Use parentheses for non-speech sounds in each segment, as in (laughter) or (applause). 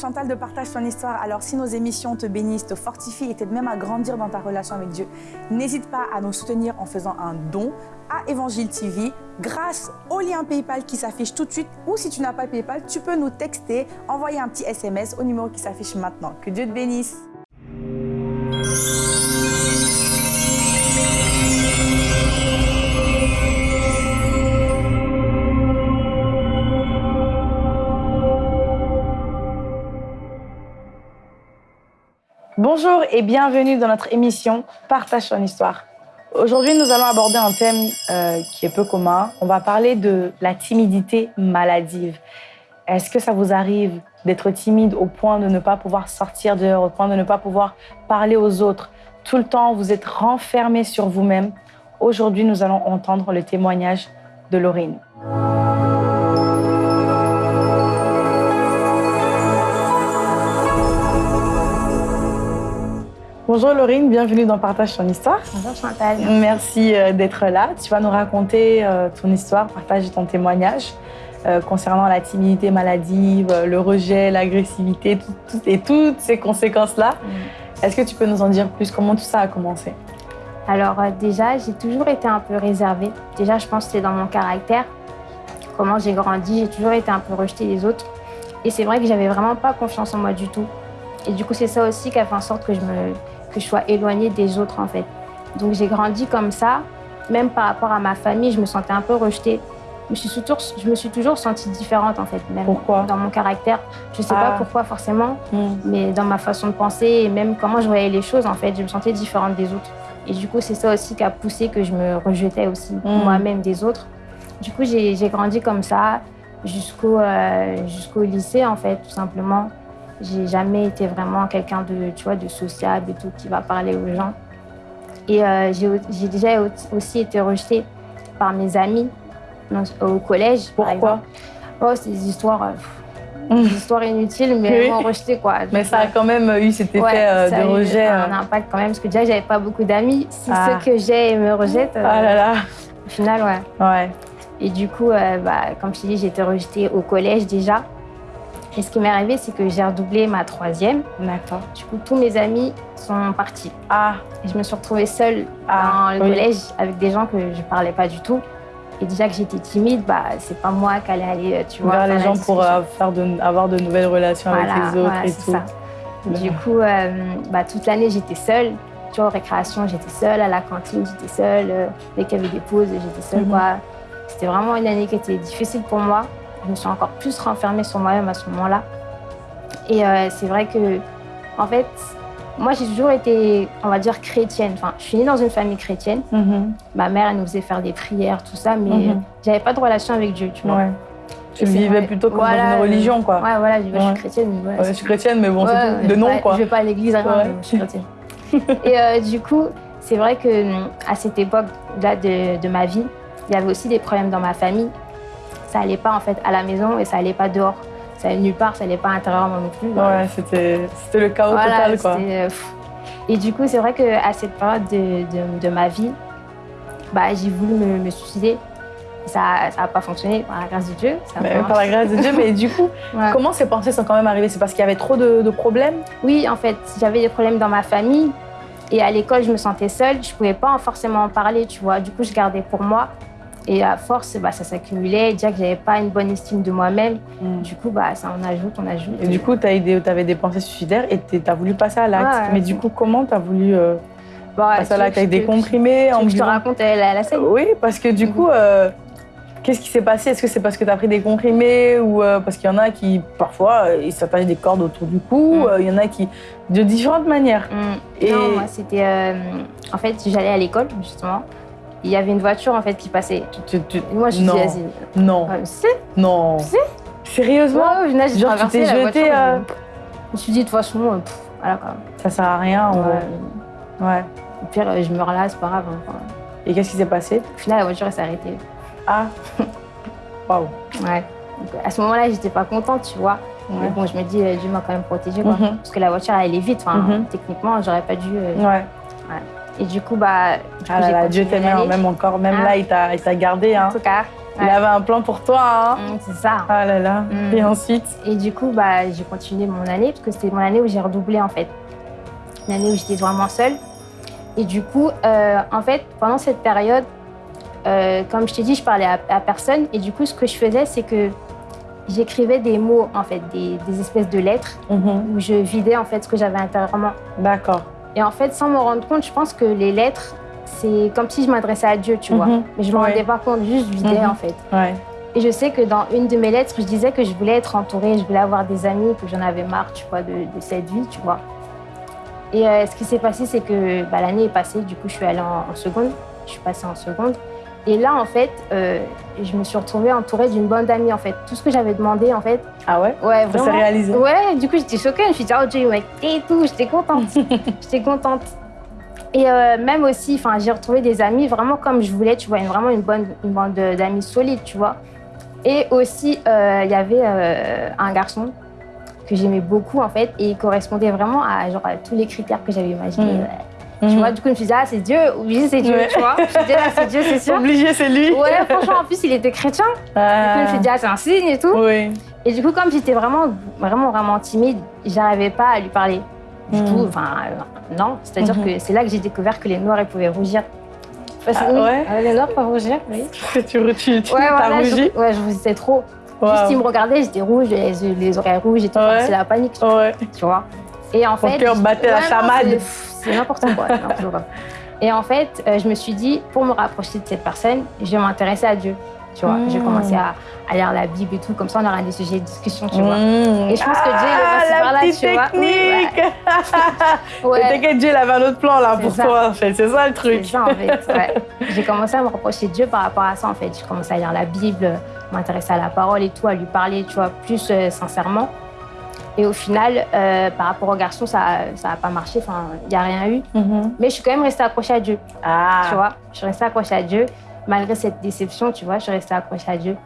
Chantal de Partage ton histoire. Alors si nos émissions te bénissent, te fortifient et t'aident même à grandir dans ta relation avec Dieu, n'hésite pas à nous soutenir en faisant un don à Évangile TV grâce au lien PayPal qui s'affiche tout de suite ou si tu n'as pas PayPal, tu peux nous texter, envoyer un petit SMS au numéro qui s'affiche maintenant. Que Dieu te bénisse. Bonjour et bienvenue dans notre émission Partage ton histoire. Aujourd'hui, nous allons aborder un thème euh, qui est peu commun. On va parler de la timidité maladive. Est-ce que ça vous arrive d'être timide au point de ne pas pouvoir sortir dehors, au point de ne pas pouvoir parler aux autres? Tout le temps, vous êtes renfermé sur vous-même. Aujourd'hui, nous allons entendre le témoignage de Laurine. Bonjour Laurine, bienvenue dans Partage ton histoire. Bonjour Chantal. Merci euh, d'être là. Tu vas nous raconter euh, ton histoire, partager ton témoignage euh, concernant la timidité maladive, le rejet, l'agressivité et toutes ces conséquences-là. Mm. Est-ce que tu peux nous en dire plus? Comment tout ça a commencé? Alors déjà, j'ai toujours été un peu réservée. Déjà, je pense que c'est dans mon caractère. Comment j'ai grandi, j'ai toujours été un peu rejetée des autres. Et c'est vrai que j'avais vraiment pas confiance en moi du tout. Et du coup, c'est ça aussi qui a fait en sorte que je me que je sois éloignée des autres en fait. Donc j'ai grandi comme ça, même par rapport à ma famille, je me sentais un peu rejetée. Je me suis toujours, je me suis toujours sentie différente en fait, même pourquoi? dans mon caractère. Je sais pas ah. pourquoi forcément, hmm. mais dans ma façon de penser et même comment je voyais les choses en fait, je me sentais différente des autres. Et du coup, c'est ça aussi qui a poussé que je me rejetais aussi hmm. moi-même des autres. Du coup, j'ai grandi comme ça jusqu'au euh, jusqu'au lycée en fait, tout simplement. J'ai jamais été vraiment quelqu'un de, tu vois, de sociable et tout, qui va parler aux gens. Et euh, j'ai déjà aussi été rejetée par mes amis au collège. Pourquoi Oh, c'est des histoires, euh, des histoires inutiles, mais vraiment rejetées, quoi. (laughs) Mais ça a quand même eu cet effet euh, de rejet. Ça a eu un impact quand même, parce que déjà, j'avais pas beaucoup d'amis. Si ah. ceux que j'ai me rejettent, ah là là. au final, ouais. Ouais. Et du coup, bah, comme je t'ai dit, j'ai été rejetée au collège déjà. Et ce qui m'est arrivé, c'est que j'ai redoublé ma troisième. D'accord. Du coup, tous mes amis sont partis. Ah. Et je me suis retrouvée seule ah, dans le collège avec des gens que je ne parlais pas du tout. Et déjà que j'étais timide, bah, c'est pas moi qui allais aller, euh, tu vois. Vers les gens pour euh, faire de, avoir de nouvelles relations avec les autres et tout. Ça. Du coup, euh, bah, toute l'année, j'étais seule. Tu vois, aux récréations, j'étais seule. À la cantine, j'étais seule. dès qu'il y avait des pauses, j'étais seule. Mhm. C'était vraiment une année qui était difficile pour moi je me suis encore plus renfermée sur moi-même à ce moment-là. Et euh, c'est vrai que, en fait, moi, j'ai toujours été, on va dire, chrétienne. Enfin, je suis née dans une famille chrétienne. Mhm. Ma mère, elle nous faisait faire des prières, tout ça, mais mm j'avais pas de relation avec Dieu, tu vois. Ouais. Tu vivais plutôt comme dans une religion, quoi. Ouais, voilà, je, suis chrétienne. je suis chrétienne, mais bon, c'est de nom, quoi. Je vais pas à l'église, je suis chrétienne. (laughs) Et euh, du coup, c'est vrai que à cette époque-là de, de ma vie, il y avait aussi des problèmes dans ma famille ça allait pas en fait à la maison et ça allait pas dehors. Ça allait nulle part, ça allait pas intérieurement non plus. Ouais, c'était le chaos total quoi. Euh, et du coup, c'est vrai qu'à cette période de, de, ma vie, bah, j'ai voulu me, suicider. Ça n'a pas fonctionné par la grâce de Dieu. Ça par la grâce de Dieu, mais du coup, (laughs) comment ces pensées sont quand même arrivées? C'est parce qu'il y avait trop de, de problèmes? Oui, en fait, j'avais des problèmes dans ma famille. Et à l'école, je me sentais seule. Je ne pouvais pas forcément en parler, tu vois. Du coup, je gardais pour moi. Et à force, bah, ça s'accumulait. Déjà que j'avais pas une bonne estime de moi-même. Mm. Du coup, bah, ça en ajoute, on ajoute. Et du coup, tu avais des pensées suicidaires et tu as voulu passer à l'acte. Mais du coup, comment tu as voulu euh, bah, passer à l'acte avec des comprimés en Je te raconte la, la scène Oui, parce que du coup, euh, qu'est-ce qui s'est passé? Est-ce que c'est parce que tu as pris des comprimés ou euh, parce qu'il y en a qui, parfois, ils s'attachent des cordes autour du cou mm. Il y en a qui. de différentes manières. Mm. Et... Non, moi, c'était. en fait, j'allais à l'école, justement il y avait une voiture en fait qui passait. moi, je suis dit, Non. Euh, si Non. Si Sérieusement? Ouais, ouais, j'ai traversé la voiture. Euh, je me suis dit, de toute façon, euh, voilà quoi. Ça sert à rien. Ouais. ouais. Au pire, je meurs là, c'est pas grave. Hein, Et qu'est-ce qui s'est passé? Au final, la voiture, s'est arrêtée. Ah Waouh Ouais. à ce moment-là, j'étais pas contente, tu vois. Mais bon, je me dis, Dieu m'a quand même protégée, quoi. Mhm. Parce que la voiture, elle allait vite. Enfin, mhm. techniquement, j'aurais pas dû. ouais. ouais. Et du coup, bah. ah là là, Dieu t'aimait même encore. Même ah. là, il t'a gardé. Hein. En tout cas. Il avait un plan pour toi. Hein mm, c'est ça. Ah là là. Mm. Et ensuite? Et du coup, bah, j'ai continué mon année parce que c'était mon année où j'ai redoublé en fait. L'année où j'étais vraiment seule. Et du coup, euh, en fait, pendant cette période, euh, comme je t'ai dit, je parlais à, personne. Et du coup, ce que je faisais, c'est que j'écrivais des mots, en fait, des, espèces de lettres mm-hmm. où je vidais en fait ce que j'avais intérieurement. D'accord. Et en fait, sans me rendre compte, je pense que les lettres, c'est comme si je m'adressais à Dieu, tu vois. Mhm. Mais je me rendais pas compte, juste je vidais mhm. en fait. Et je sais que dans une de mes lettres, je disais que je voulais être entourée, je voulais avoir des amis, que j'en avais marre, tu vois, de, cette vie, tu vois. Et euh, ce qui s'est passé, c'est que bah, l'année est passée, du coup, je suis allée en, seconde. Je suis passée en seconde. Et là, en fait, euh, je me suis retrouvée entourée d'une bande d'amis, en fait. Tout ce que j'avais demandé, en fait. Ah ouais? Ouais, vraiment. Ça s'est réalisé Ouais, du coup, j'étais choquée. Je me suis dit, oh Dieu, mec, et tout. J'étais contente. (laughs) j'étais contente. Et euh, même aussi, enfin, j'ai retrouvé des amis vraiment comme je voulais, tu vois, vraiment une bonne une bande d'amis solides, tu vois. Et aussi, euh, il y avait un garçon que j'aimais beaucoup, en fait, et il correspondait vraiment à, genre, tous les critères que j'avais imaginés. Mm. Tu mm. vois, du coup, je me suis dit, ah, c'est Dieu, oui, c'est Dieu, tu vois. Je me suis dit, ah, c'est Dieu, c'est sûr. Obligé, c'est lui. Ouais, franchement, en plus, il était chrétien. Ah. Du coup, je me suis dit, ah, c'est un signe et tout. Oui. Et du coup, comme j'étais vraiment, vraiment, vraiment timide, j'arrivais pas à lui parler. Du tout, hmm. enfin, euh, non. C'est-à-dire mhm. que c'est là que j'ai découvert que les noirs, ils pouvaient rougir. ah, ouais ah, Les noirs peuvent rougir, oui. (laughs) tu, tu, tu ouais, as rougi Ouais, je rougissais trop. Juste, ils me regardaient, j'étais rouge, les, les, oreilles rouges, j'étais ouais. c'est la panique. Ouais. Tu vois Et en fait. Mon cœur battait la chamade. C'est n'importe quoi. (laughs) Et en fait, euh, je me suis dit, pour me rapprocher de cette personne, je vais m'intéresser à Dieu. Tu vois, j'ai commencé à, à, lire la Bible et tout, comme ça on aura des sujets de discussion, tu vois. Mmh. Et je pense que Dieu ah, va se par là, tu technique. vois. ouais. (laughs) T'inquiète, Dieu il avait un autre plan là pour toi, en fait. C'est ça le truc. C'est ça, en fait. Ouais. (laughs) j'ai commencé à me rapprocher de Dieu par rapport à ça, en fait. J'ai commencé à lire la Bible, m'intéresser à la parole et tout, à lui parler, tu vois, plus euh, sincèrement. Et au final, euh, par rapport au garçon, ça n'a pas marché. Enfin, il n'y a rien eu. Mmh. Mais je suis quand même restée accrochée à Dieu. Ah. Tu vois, je suis restée accrochée à Dieu malgré cette déception, tu vois, je suis restée accrochée à Dieu.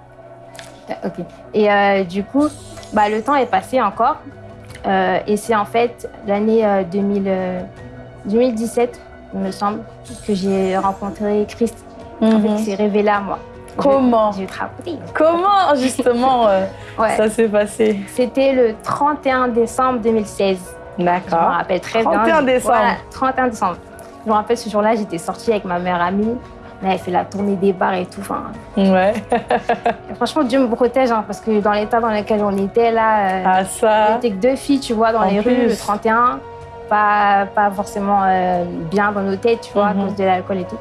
Euh, ok. Et euh, du coup, bah, le temps est passé encore. Euh, et c'est en fait l'année 2017, il me semble, que j'ai rencontré Christ. En fait, mhm. il s'est révélé à moi. Comment J'ai Comment, justement, (laughs) ça s'est passé C'était le 31 décembre 2016. D'accord. Je me rappelle très 31 bien. Décembre. Voilà, 31 décembre. Je me rappelle ce jour-là, j'étais sortie avec ma mère amie elle fait la tournée des bars et tout. Enfin, ouais. franchement, Dieu me protège hein, parce que dans l'état dans lequel on était là, euh, ah, ça. on était que deux filles, tu vois, dans les rues, le 31. Pas, pas forcément euh, bien dans nos têtes, tu vois, à mhm. cause de l'alcool et tout.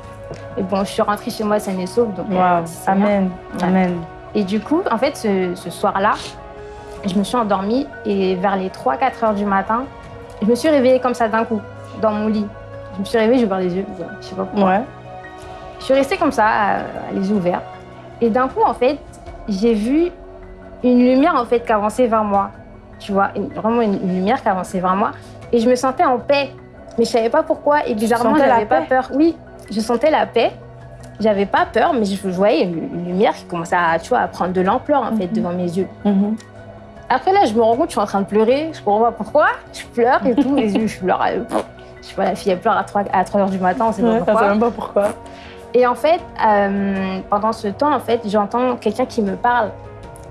Et bon, je suis rentrée chez moi saine et sauve. Donc, euh, Amen. Amen. Et du coup, en fait, ce, ce soir-là, je me suis endormie et vers les 3-4 heures du matin, je me suis réveillée comme ça d'un coup, dans mon lit. Je me suis réveillée, j'ai ouvert les yeux, je sais pas pourquoi. Ouais. Je suis restée comme ça, les yeux ouverts. Et d'un coup, en fait, j'ai vu une lumière en fait qui avançait vers moi. Tu vois, vraiment une, lumière qui avançait vers moi. Et je me sentais en paix. Mais je savais pas pourquoi. Et bizarrement, je n'avais pas peur. Oui, je sentais la paix. J'avais pas peur, mais je voyais une, lumière qui commençait à, tu vois, à prendre de l'ampleur en fait mhm. devant mes yeux. Mhm. Après là, je me rends compte, je suis en train de pleurer. Je comprends pas pourquoi. Je pleure et tout, (laughs) les yeux, je pleure. Je sais pas, la fille, elle pleure à 3, à 3 heures du matin, on sait pas pourquoi. même pas pourquoi. Et en fait, euh, pendant ce temps, en fait, j'entends quelqu'un qui me parle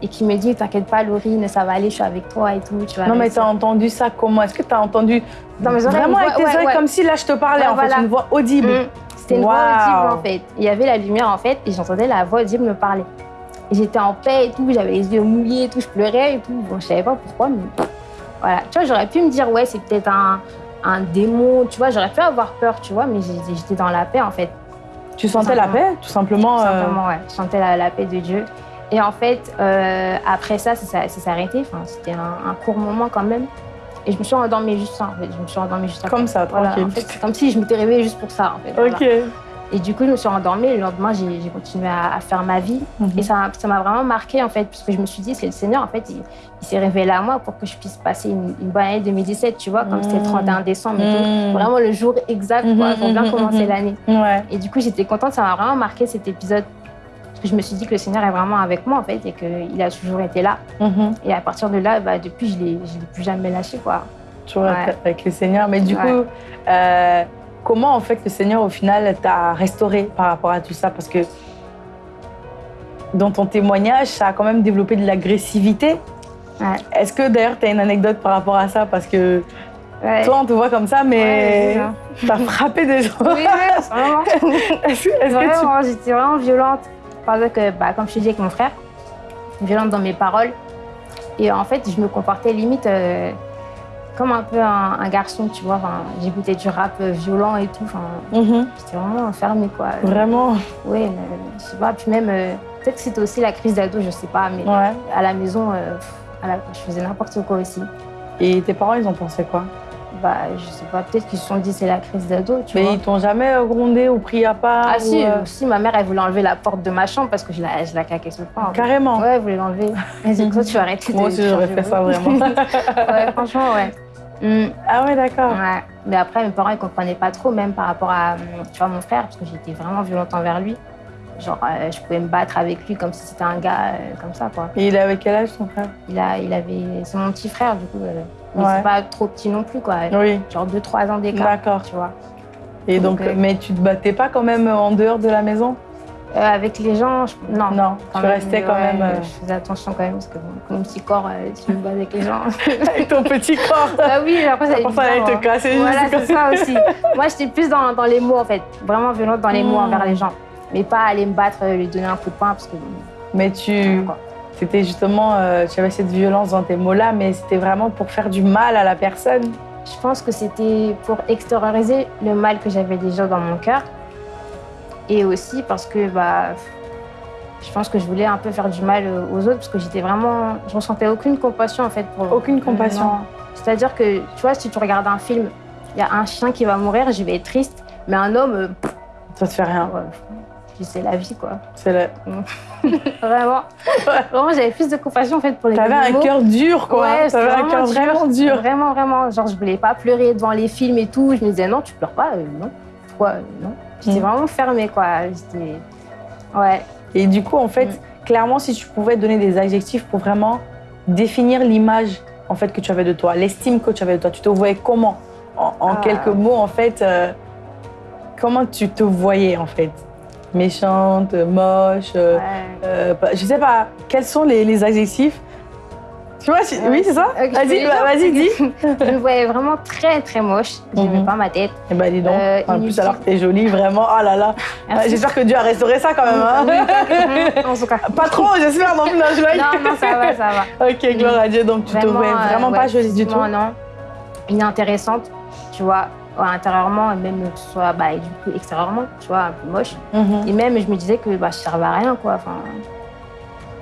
et qui me dit T'inquiète pas, Laurine, ça va aller, je suis avec toi et tout. Tu non, mais tu as entendu ça comment? Est-ce que tu as entendu Dans mes oreilles, Vraiment avec tes oreilles, comme si là je te parlais, en fait, une voix audible. Mm. C'était une voix audible en fait. Il y avait la lumière en fait et j'entendais la voix audible me parler. Et j'étais en paix et tout, j'avais les yeux mouillés et tout, je pleurais et tout. Bon, je savais pas pourquoi, mais voilà. Tu vois, j'aurais pu me dire Ouais, c'est peut-être un, un démon, tu vois, j'aurais pu avoir peur, tu vois, mais j'étais dans la paix en fait. Tu sentais la paix, tout simplement Tout euh, simplement, ouais. Je sentais la, paix de Dieu. Et en fait, euh, après ça, ça, s'est arrêté. Enfin, c'était un, court moment quand même. Et je me suis endormie juste ça, en fait. Je me suis endormie juste Comme ça, tranquille. comme si je m'étais réveillée juste pour ça, en fait. Ok. Et du coup, je me suis endormie. Et le lendemain, j'ai continué à, faire ma vie. Mhm. Et ça m'a vraiment marqué, en fait, parce que je me suis dit, c'est le Seigneur, en fait, il, s'est révélé à moi pour que je puisse passer une, bonne année 2017, tu vois, comme c'était le 31 mhm. décembre tout. Mhm. Vraiment le jour exact, quoi, pour bien commencer l'année. Ouais. Et du coup, j'étais contente. Ça m'a vraiment marqué cet épisode. Je me suis dit que le Seigneur est vraiment avec moi, en fait, et qu'il a toujours été là. Et à partir de là, bah, depuis, je ne l'ai plus jamais lâché, quoi. Toujours avec le Seigneur. Mais du coup, euh, Comment en fait le Seigneur au final t'a restauré par rapport à tout ça? Parce que dans ton témoignage, ça a quand même développé de l'agressivité. Est-ce que d'ailleurs, tu as une anecdote par rapport à ça? Parce que toi, on te voit comme ça, mais tu as frappé des gens. Oui, vraiment. (laughs) est-ce, J'étais vraiment violente. Parce que, bah, comme je te dis avec mon frère, violente dans mes paroles. Et en fait, je me comportais limite euh, comme un peu un, garçon, tu vois. Enfin, J'écoutais du rap violent et tout. Enfin, mm-hmm. J'étais vraiment enfermée, quoi. Vraiment Oui, je sais pas. Puis même, euh, peut-être que c'était aussi la crise d'ado, je sais pas. Mais à la maison, euh, je faisais n'importe quoi aussi. Et tes parents, ils ont pensé quoi? Bah, je sais pas, peut-être qu'ils se sont dit c'est la crise d'ado, tu Mais vois. ils t'ont jamais grondé ou pris à part Ah si, euh, si, ma mère, elle voulait enlever la porte de ma chambre parce que je la, je la claquais sur le pain. Carrément Ouais, elle voulait l'enlever. Dit, toi, tu vas arrêter Moi aussi, j'aurais fait ça, vraiment. (laughs) (laughs) ouais, franchement, ouais. Mm. Ah ouais, d'accord. Ouais. Mais après, mes parents, ils comprenaient pas trop, même par rapport à, tu vois, mon frère, parce que j'étais vraiment violente envers lui. Genre, euh, je pouvais me battre avec lui comme si c'était un gars euh, comme ça, quoi. Et il avait quel âge, ton frère? Il, a, il avait... C'est mon petit frère, du coup. Mais c'est pas trop petit non plus, quoi. Oui. Genre 2-3 ans d'écart. D'accord. Tu vois. Et donc, euh, mais tu te battais pas quand même en dehors de la maison? Euh, Avec les gens, non. Non, tu restais quand même. Euh, je faisais attention quand même, parce que mon petit corps, tu me bats avec les gens. (laughs) avec ton petit corps (laughs) Bah oui, après ça, ça allait te hein. casser. Voilà, c'est ça aussi. (laughs) Moi, j'étais plus dans, dans, les mots, en fait. Vraiment violente dans les mots hmm. envers les gens. Mais pas aller me battre, lui donner un coup de poing, parce que. Mais tu. C'était justement, euh, tu avais cette violence dans tes mots-là, mais c'était vraiment pour faire du mal à la personne. Je pense que c'était pour extérioriser le mal que j'avais déjà dans mon cœur. Et aussi parce que bah, je pense que je voulais un peu faire du mal aux autres parce que j'étais vraiment. Je ressentais aucune compassion en fait pour. Aucune compassion. C'est-à-dire que, tu vois, si tu regardes un film, il y a un chien qui va mourir, je vais être triste, mais un homme. Euh, ça te fait rien c'est la vie, quoi. C'est la... (laughs) vraiment. Vraiment, j'avais plus de compassion, en fait, pour les T'avais un cœur dur, quoi. Ouais, T'avais un cœur vraiment dur. Vraiment, vraiment. Genre, je voulais pas pleurer devant les films et tout. Je me disais, non, tu pleures pas, euh, non. Pourquoi euh, Non. J'étais mm. vraiment fermée, quoi. J'étais... Ouais. Et du coup, en fait, mm. clairement, si tu pouvais donner des adjectifs pour vraiment définir l'image, en fait, que tu avais de toi, l'estime que tu avais de toi, tu te voyais comment? En, ah. quelques mots, en fait, euh, comment tu te voyais, en fait? Méchante, moche, euh, euh, je sais pas, quels sont les, les adjectifs tu vois, oui, c'est ça Vas-y, vas-y, dis. (laughs) je me voyais vraiment très, très moche. Je n'aimais mhm. pas ma tête. Eh ben, dis donc. Euh, en plus, alors que t'es jolie, vraiment. Oh là là. J'espère que Dieu a restauré ça quand même. Hein. en tout cas. (laughs) Pas trop, j'espère. Non, non, je non, non, ça va, ça va. (laughs) Ok, gloire à Dieu. Donc, tu te voyais vraiment pas jolie du tout. Non, non. Inintéressante, tu vois intérieurement et même que ce soit bah, du coup, extérieurement, tu vois, un peu moche. Mhm. Et même, je me disais que bah, je servais à rien, quoi. Enfin,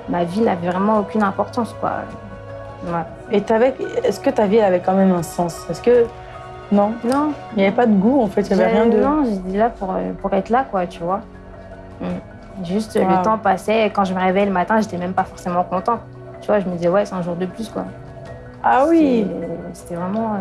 ma vie n'avait vraiment aucune importance, quoi. Et est-ce que ta vie avait quand même un sens? Est-ce que non? Non. Il n'y avait pas de goût, en fait. Il n'y avait rien de. Non, j'étais là pour, pour être là, quoi, tu vois. Mm. Juste le temps passait. Et quand je me réveillais le matin, j'étais même pas forcément contente. Tu vois, je me disais ouais, c'est un jour de plus, quoi. Ah oui. C'était vraiment. Euh,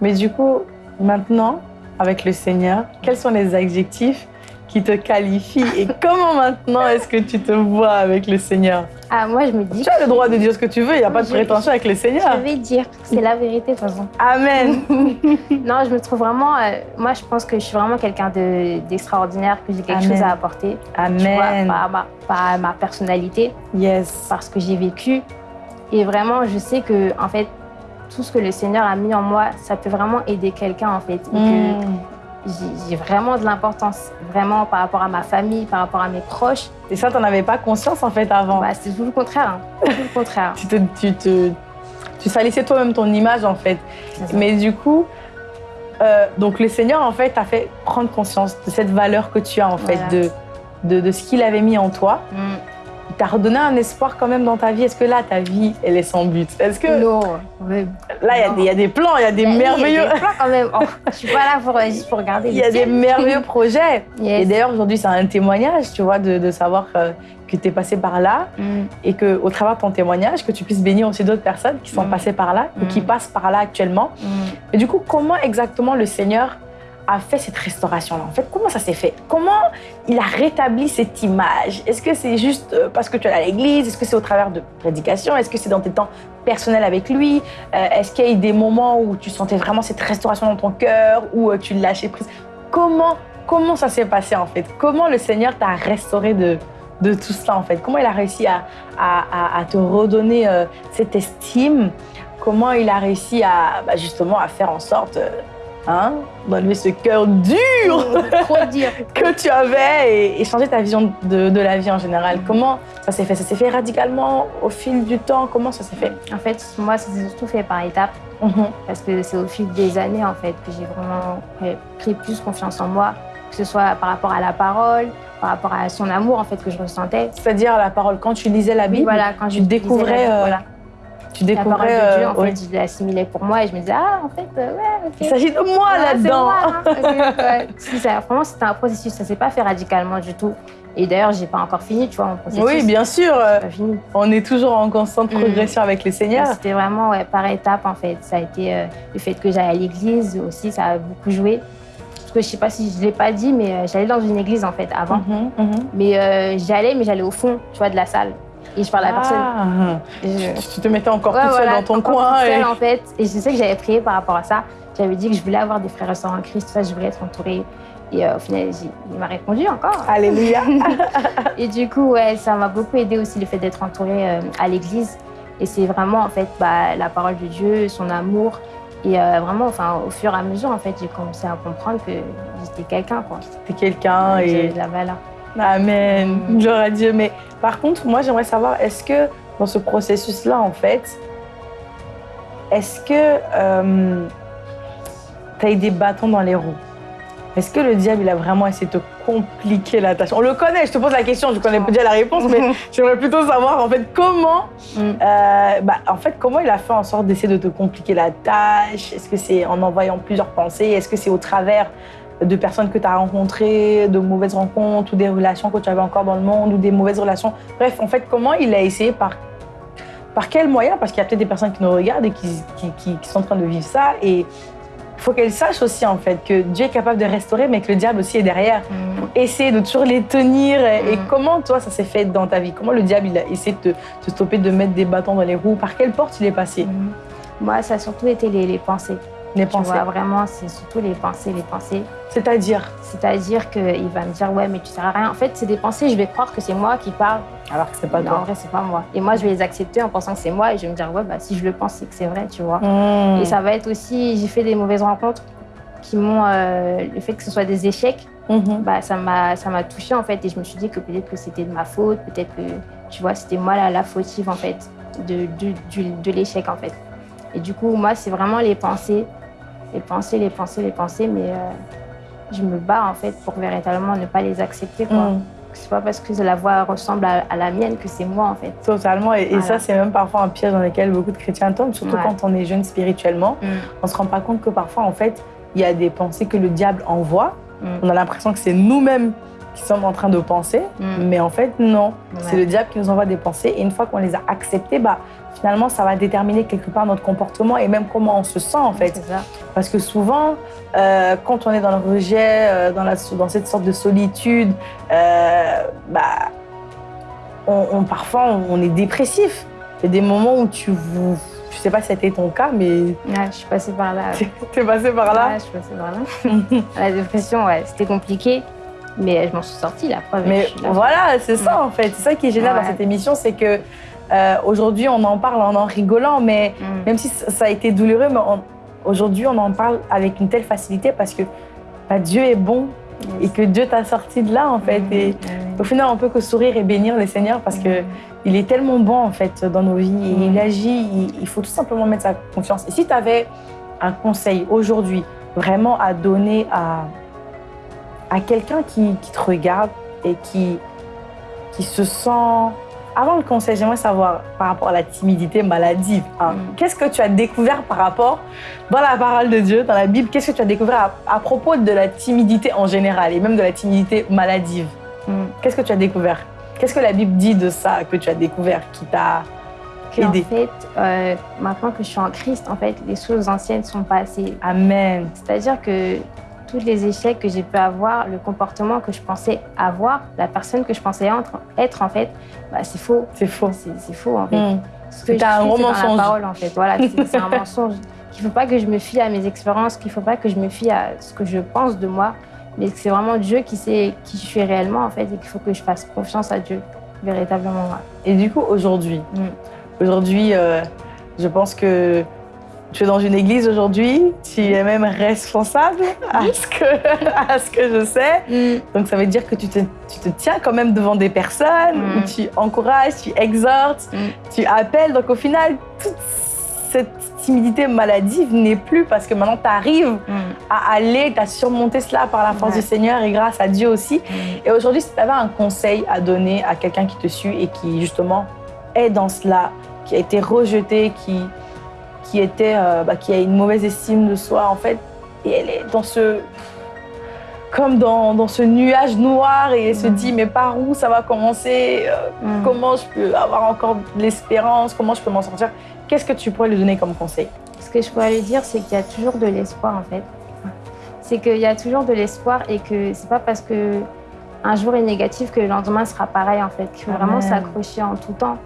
mais du coup, maintenant, avec le Seigneur, quels sont les adjectifs qui te qualifient et (laughs) comment maintenant est-ce que tu te vois avec le Seigneur? Ah, moi, je me dis. Tu as le droit de dire ce que tu veux, il n'y a pas de prétention avec le Seigneur. Je vais dire, c'est la vérité, de toute façon. Amen. (laughs) non, je me trouve vraiment. Euh, moi, je pense que je suis vraiment quelqu'un d'extraordinaire, que j'ai quelque chose à apporter. Amen. par, ma, personnalité. Yes. Parce que j'ai vécu. Et vraiment, je sais que, en fait, tout ce que le Seigneur a mis en moi, ça peut vraiment aider quelqu'un en fait. Mm. j'ai vraiment de l'importance, vraiment par rapport à ma famille, par rapport à mes proches. Et ça, tu n'en avais pas conscience en fait avant? Bah, C'est tout le contraire. Hein. Tout le contraire. (laughs) tu, te, tu, te, tu salissais toi-même ton image en fait. Mais du coup, euh, donc le Seigneur en fait t'a fait prendre conscience de cette valeur que tu as en fait, de, de, de, ce qu'il avait mis en toi. Mm t'as redonné un espoir quand même dans ta vie Est-ce que là, ta vie, elle est sans but? Est-ce que non Là, il y, a des plans, il y a des merveilleux. Y a des plans quand même. Oh, je suis pas là pour, juste pour regarder. Il y a des merveilleux (laughs) projets. Et d'ailleurs, aujourd'hui, c'est un témoignage, tu vois, de, savoir euh, que tu es passé par là mm. et que au travers de ton témoignage, que tu puisses bénir aussi d'autres personnes qui sont mm. passées par là ou qui mm. passent par là actuellement. Et du coup, comment exactement le Seigneur a fait cette restauration-là. En fait, comment ça s'est fait? Comment il a rétabli cette image? Est-ce que c'est juste euh, parce que tu es à l'église? Est-ce que c'est au travers de prédication Est-ce que c'est dans tes temps personnels avec lui? Euh, Est-ce qu'il y a eu des moments où tu sentais vraiment cette restauration dans ton cœur Ou euh, tu lâchais prise? Comment, comment ça s'est passé en fait? Comment le Seigneur t'a restauré de, de tout cela en fait? Comment il a réussi à, à, te redonner cette estime? Comment il a réussi à bah, justement à faire en sorte hein, d'enlever ce cœur dur, trop dur. (laughs) que tu avais et, changer ta vision de, la vie en général Comment ça s'est fait? Ça s'est fait radicalement au fil du temps? Comment ça s'est fait? En fait, moi, ça s'est surtout fait par étapes. Mhm. Parce que c'est au fil des années en fait que j'ai vraiment pris plus confiance en moi, que ce soit par rapport à la parole, par rapport à son amour en fait que je ressentais. C'est-à-dire la parole quand tu lisais la Bible, voilà, quand tu découvrais, euh, voilà. Tu découvrais la parole de Dieu, en euh, fait, je l'assimilais pour moi et je me disais ah en fait euh, ouais. Il s'agit de moi là-dedans. Hein. (laughs) vraiment c'était un processus, ça s'est pas fait radicalement du tout. Et d'ailleurs, j'ai pas encore fini, tu vois, mon processus. Oui, bien sûr. On est toujours en constante mm. progression avec les seigneurs. C'était vraiment ouais, par étapes, en fait. Ça a été le fait que j'aille à l'église aussi, ça a beaucoup joué. Parce que je sais pas si je l'ai pas dit, mais euh, j'allais dans une église en fait avant. Mhm, mhm. Mais euh, j'allais, mais j'allais au fond, tu vois, de la salle. Et je parlais à personne. Ah. Tu te mettais encore toute seule dans ton coin. Toute seule, en fait. Et je sais que j'avais prié par rapport à ça. J'avais dit que je voulais avoir des frères et sœurs en Christ, ça, je voulais être entourée. Et euh, au final, il m'a répondu encore. Alléluia. (laughs) et du coup, ouais, ça m'a beaucoup aidé aussi le fait d'être entourée à l'église. Et c'est vraiment en fait bah, la parole de Dieu, son amour et euh, vraiment, enfin, au fur et à mesure, en fait, j'ai commencé à comprendre que j'étais quelqu'un. C'était quelqu'un et... de la valeur. Amen. Gloire Dieu. Mais par contre, moi, j'aimerais savoir, est-ce que dans ce processus-là, en fait, est-ce que euh, tu as eu des bâtons dans les roues? Est-ce que le diable, il a vraiment essayé de te compliquer la tâche? On le connaît, je te pose la question, je connais déjà la réponse, mais (laughs) j'aimerais plutôt savoir en fait comment, mm. euh, bah, en fait, comment il a fait en sorte d'essayer de te compliquer la tâche? Est-ce que c'est en envoyant plusieurs pensées? Est-ce que c'est au travers de personnes que tu as rencontrées, de mauvaises rencontres ou des relations que tu avais encore dans le monde ou des mauvaises relations Bref, en fait, comment il a essayé par par quels moyens Parce qu'il y a peut-être des personnes qui nous regardent et qui, qui, qui, sont en train de vivre ça. Et il faut qu'elle sache aussi en fait que Dieu est capable de restaurer, mais que le diable aussi est derrière pour mm. essayer de toujours les tenir. Et, mm. comment toi ça s'est fait dans ta vie? Comment le diable il a essayé de te, stopper, de mettre des bâtons dans les roues? Par quelle porte il est passé? Mm. Moi, ça a surtout été les pensées. Les pensées. vraiment, c'est surtout les pensées, les pensées. C'est-à-dire? C'est-à-dire qu'il va me dire, ouais, mais tu sers à rien. En fait, c'est des pensées, je vais croire que c'est moi qui parle. Alors que c'est pas non, toi. en vrai, c'est pas moi. Et moi, je vais les accepter en pensant que c'est moi et je vais me dire, ouais, bah, si je le pense, c'est que c'est vrai, tu vois. Hmm. Et ça va être aussi, j'ai fait des mauvaises rencontres qui m'ont. Euh, le fait que ce soit des échecs, mhm. bah, ça m'a touchée, en fait. Et je me suis dit que peut-être que c'était de ma faute, peut-être que, tu vois, c'était moi la, la fautive, en fait, de, de, de l'échec, en fait. Et du coup, moi, c'est vraiment les pensées les pensées, les pensées, les pensées, mais euh, je me bats en fait pour véritablement ne pas les accepter. Quoi. Mm. C'est pas parce que la voix ressemble à, la mienne que c'est moi en fait. Totalement, et, ça c'est même parfois un piège dans lequel beaucoup de chrétiens tombent, surtout quand on est jeune spirituellement. Mm. On se rend pas compte que parfois en fait il y a des pensées que le diable envoie. Mm. On a l'impression que c'est nous-mêmes qui sommes en train de penser, mais en fait non, c'est le diable qui nous envoie des pensées et une fois qu'on les a acceptées, bah finalement, ça va déterminer quelque part notre comportement et même comment on se sent en fait. Parce que souvent, euh, quand on est dans le rejet, euh, dans, la, dans cette sorte de solitude, euh, bah, on, parfois on est dépressif. Il y a des moments où tu vous je sais pas si c'était ton cas, mais. Ouais, je suis passée par là. (laughs) Tu es passée par là? Ouais, je suis passée par là. (laughs) la dépression, ouais, c'était compliqué, mais je m'en suis sortie, la preuve. Mais voilà, c'est ça en fait. C'est ça qui est génial dans cette émission, c'est que euh, aujourd'hui, on en parle en en rigolant, mais mm. même si ça a été douloureux, mais aujourd'hui, on en parle avec une telle facilité parce que bah, Dieu est bon et que Dieu t'a sorti de là, en fait. Mm. Et au final, on peut que sourire et bénir le Seigneur parce que mm. il est tellement bon, en fait, dans nos vies. Et il agit, il, faut tout simplement mettre sa confiance. Et si tu avais un conseil aujourd'hui, vraiment à donner à, à quelqu'un qui, qui, te regarde et qui, qui se sent avant le conseil, j'aimerais savoir par rapport à la timidité maladive. Hein, mm. Qu'est-ce que tu as découvert par rapport, dans la parole de Dieu, dans la Bible, qu'est-ce que tu as découvert à, propos de la timidité en général et même de la timidité maladive? Mm. Qu'est-ce que tu as découvert? Qu'est-ce que la Bible dit de ça que tu as découvert qui t'a aidé? En fait, euh, maintenant que je suis en Christ, en fait, les choses anciennes sont passées. Amen. C'est-à-dire que tous les échecs que j'ai pu avoir, le comportement que je pensais avoir, la personne que je pensais être, en fait, bah, c'est faux. C'est faux. C'est faux, en fait. Hmm. Ce que un gros mensonge. La parole, en fait. Voilà, c'est un mensonge. (laughs) Il ne faut pas que je me fie à mes expériences, qu'il ne faut pas que je me fie à ce que je pense de moi, mais c'est vraiment Dieu qui sait qui je suis réellement en fait et qu'il faut que je fasse confiance à Dieu véritablement. Et du coup, aujourd'hui, mm. aujourd'hui, euh, je pense que tu es dans une église aujourd'hui, tu es même responsable à ce que, (laughs) à ce que je sais. Mm. Donc ça veut dire que tu te, tu te, tiens quand même devant des personnes, mm. où tu encourages, tu exhortes, tu appelles. Donc au final, toute cette timidité maladive n'est plus parce que maintenant tu arrives à aller, tu as surmonté cela par la force du Seigneur et grâce à Dieu aussi. Et aujourd'hui, si tu avais un conseil à donner à quelqu'un qui te suit et qui justement est dans cela, qui a été rejeté, qui, qui, était, euh, bah, qui a une mauvaise estime de soi, en fait, et elle est dans ce. comme dans, dans ce nuage noir et elle se mm. dit mais par où ça va commencer euh, mm. Comment je peux avoir encore de l'espérance Comment je peux m'en sortir? Qu'est-ce que tu pourrais lui donner comme conseil? Ce que je pourrais lui dire, c'est qu'il y a toujours de l'espoir en fait. C'est qu'il y a toujours de l'espoir et que c'est pas parce que un jour est négatif que le lendemain sera pareil en fait. Il faut vraiment s'accrocher en tout temps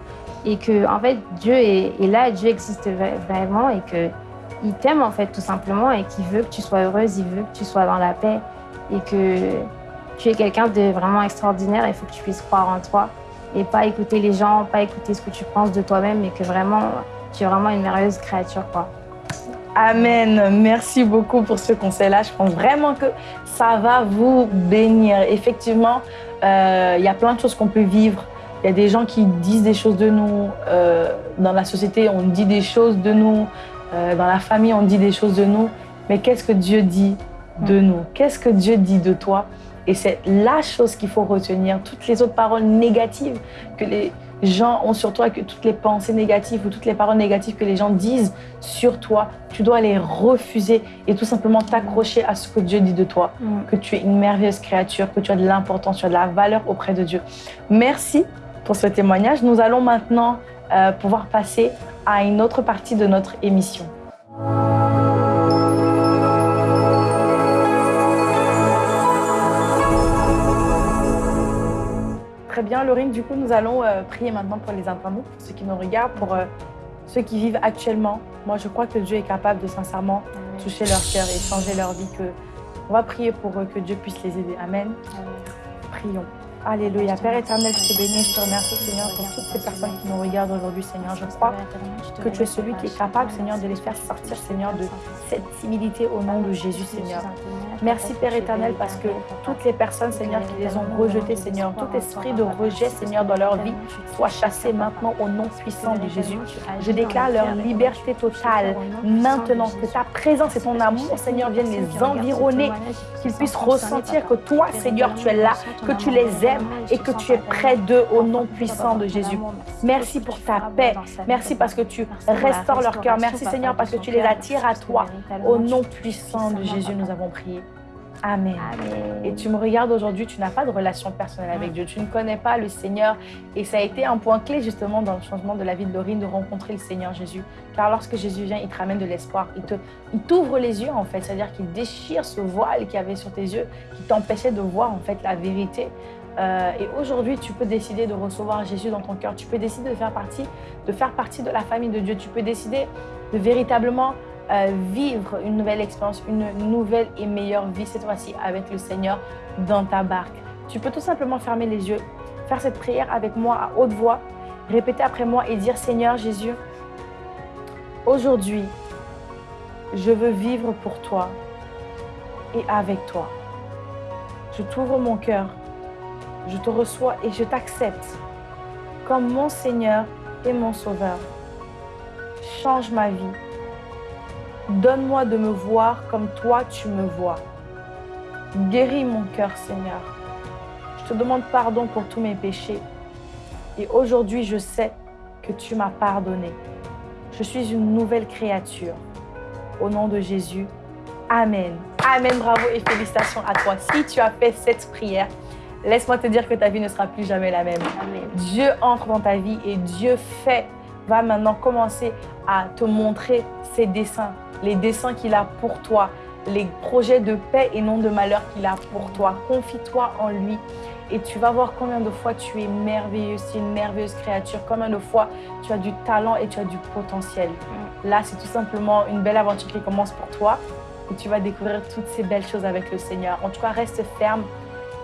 et que en fait Dieu est, là, Dieu existe vraiment et que il t'aime en fait tout simplement et qu'il veut que tu sois heureuse, il veut que tu sois dans la paix et que tu es quelqu'un de vraiment extraordinaire. Il faut que tu puisses croire en toi et pas écouter les gens, pas écouter ce que tu penses de toi-même, mais que vraiment tu es vraiment une merveilleuse créature quoi. Amen. Merci beaucoup pour ce conseil-là. Je pense vraiment que ça va vous bénir. Effectivement, euh, il y a plein de choses qu'on peut vivre il y a des gens qui disent des choses de nous. Euh, dans la société, on dit des choses de nous. Euh, dans la famille, on dit des choses de nous. Mais qu'est-ce que Dieu dit de nous? Qu'est-ce que Dieu dit de toi? Et c'est la chose qu'il faut retenir. Toutes les autres paroles négatives que les gens ont sur toi, que toutes les pensées négatives ou toutes les paroles négatives que les gens disent sur toi, tu dois les refuser et tout simplement t'accrocher à ce que Dieu dit de toi, que tu es une merveilleuse créature, que tu as de l'importance, tu as de la valeur auprès de Dieu. Merci pour ce témoignage. Nous allons maintenant euh, pouvoir passer à une autre partie de notre émission. Très bien, Laurine, du coup, nous allons euh, prier maintenant pour les internautes, pour ceux qui nous regardent, pour euh, ceux qui vivent actuellement. Moi, je crois que Dieu est capable de sincèrement toucher leur cœur et changer leur vie. Que... On va prier pour eux, que Dieu puisse les aider. Amen. Prions. Alléluia. Père éternel, je te bénis, je te remercie, Seigneur, pour toutes ces personnes qui nous regardent aujourd'hui, Seigneur. Je crois que tu es celui qui est capable, Seigneur, de les faire sortir, Seigneur, de cette timidité au nom de Jésus, Seigneur. Merci, Père éternel, parce que toutes les personnes, Seigneur, qui les ont rejetées, Seigneur, tout esprit de rejet, Seigneur, dans leur vie, soit chassé maintenant au nom puissant de Jésus. Je déclare leur liberté totale maintenant, que ta présence et ton amour, Seigneur, viennent les environner, qu'ils puissent ressentir que toi, Seigneur, tu es là, que tu les aimes et que tu es près d'eux au nom puissant de Jésus. Merci pour ta paix. Merci parce que tu restaures leur cœur. Merci Seigneur parce que tu les attires à toi. Au nom puissant de Jésus, nous avons prié. Amen. Et tu me regardes aujourd'hui, tu n'as pas de relation personnelle avec Dieu, tu ne connais pas le Seigneur. Et ça a été un point clé justement dans le changement de la vie de Laurine de rencontrer le Seigneur Jésus. Car lorsque Jésus vient, il te ramène de l'espoir. Il t'ouvre les yeux en fait, c'est-à-dire qu'il déchire ce voile qu'il y avait sur tes yeux, qui t'empêchait de voir en fait la vérité. Euh, et aujourd'hui, tu peux décider de recevoir Jésus dans ton cœur. Tu peux décider de faire partie, de faire partie de la famille de Dieu. Tu peux décider de véritablement euh, vivre une nouvelle expérience, une nouvelle et meilleure vie cette fois-ci avec le Seigneur dans ta barque. Tu peux tout simplement fermer les yeux, faire cette prière avec moi à haute voix, répéter après moi et dire Seigneur Jésus, aujourd'hui, je veux vivre pour toi et avec toi. Je t'ouvre mon cœur je te reçois et je t'accepte comme mon Seigneur et mon Sauveur. Change ma vie. Donne-moi de me voir comme toi tu me vois. Guéris mon cœur, Seigneur. Je te demande pardon pour tous mes péchés. Et aujourd'hui, je sais que tu m'as pardonné. Je suis une nouvelle créature. Au nom de Jésus, Amen. Amen, bravo et félicitations à toi. Si tu as fait cette prière, Laisse-moi te dire que ta vie ne sera plus jamais la même. Dieu entre dans ta vie et Dieu fait, va maintenant commencer à te montrer ses desseins, les desseins qu'il a pour toi, les projets de paix et non de malheur qu'il a pour toi. Confie-toi en lui et tu vas voir combien de fois tu es merveilleux, c'est une merveilleuse créature, combien de fois tu as du talent et tu as du potentiel. Mm. Là, c'est tout simplement une belle aventure qui commence pour toi. où tu vas découvrir toutes ces belles choses avec le Seigneur. En tout cas, reste ferme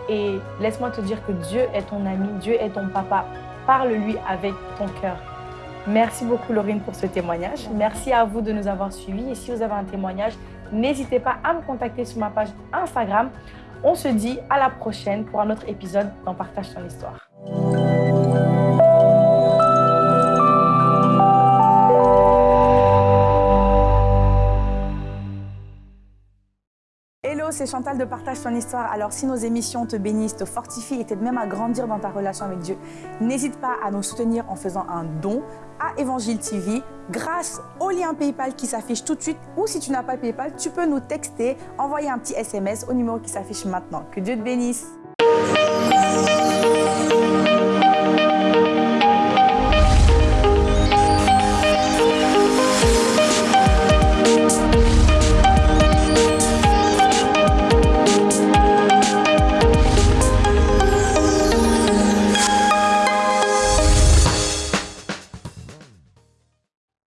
et laisse-moi te dire que Dieu est ton ami, Dieu est ton papa. Parle-lui avec ton cœur. Merci beaucoup, Laurine, pour ce témoignage. Merci à vous de nous avoir suivis. Et si vous avez un témoignage, n'hésitez pas à me contacter sur ma page Instagram. On se dit à la prochaine pour un autre épisode dans Partage ton histoire. C'est Chantal de Partage ton histoire. Alors si nos émissions te bénissent, te fortifient et t'aident même à grandir dans ta relation avec Dieu, n'hésite pas à nous soutenir en faisant un don à Évangile TV grâce au lien PayPal qui s'affiche tout de suite ou si tu n'as pas PayPal, tu peux nous texter, envoyer un petit SMS au numéro qui s'affiche maintenant. Que Dieu te bénisse